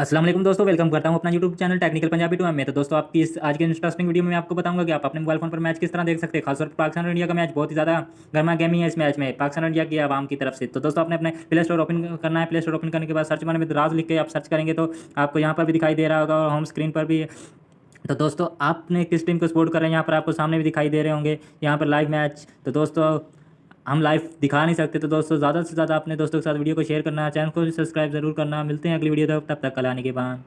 वालेकुम दोस्तों वेलकम करता हूँ अपना YouTube channel technical Punjabi two में। तो दोस्तों, आपकी इस, आज के इंटरेस्टिंग वीडियो में मैं आपको बताऊँगा कि आप अपने मोबाइल फ़ोन पर मैच किस तरह देख सकते हैं। खासतौर पर पाकिस्तान और इंडिया का मैच बहुत ही ज़्यादा गर्मा गेमी है इस मैच में, पाकिस्तान इंडिया की आवाम की तरफ़ से। तो दोस्तों, आपने अपने प्ले स्टोर ओपन करना है। प्ले स्टोर ओपन करने के बाद सर्च माने में राज लिख के आप सर्च करेंगे तो आपको यहाँ पर भी दिखाई दे रहा होगा और होम स्क्रीन पर भी। तो दोस्तों, आपने किस टीम को सपोर्ट कर रहे हैं? यहाँ पर आपको सामने भी दिखाई दे रहे होंगे। यहाँ पर लाइव मैच तो दोस्तों हम लाइव दिखा नहीं सकते तो दोस्तों, ज़्यादा से ज़्यादा अपने दोस्तों के साथ वीडियो को शेयर करना चैनल को सब्सक्राइब ज़रूर करना। मिलते हैं अगली वीडियो तक तब तक, कल आने के बाद।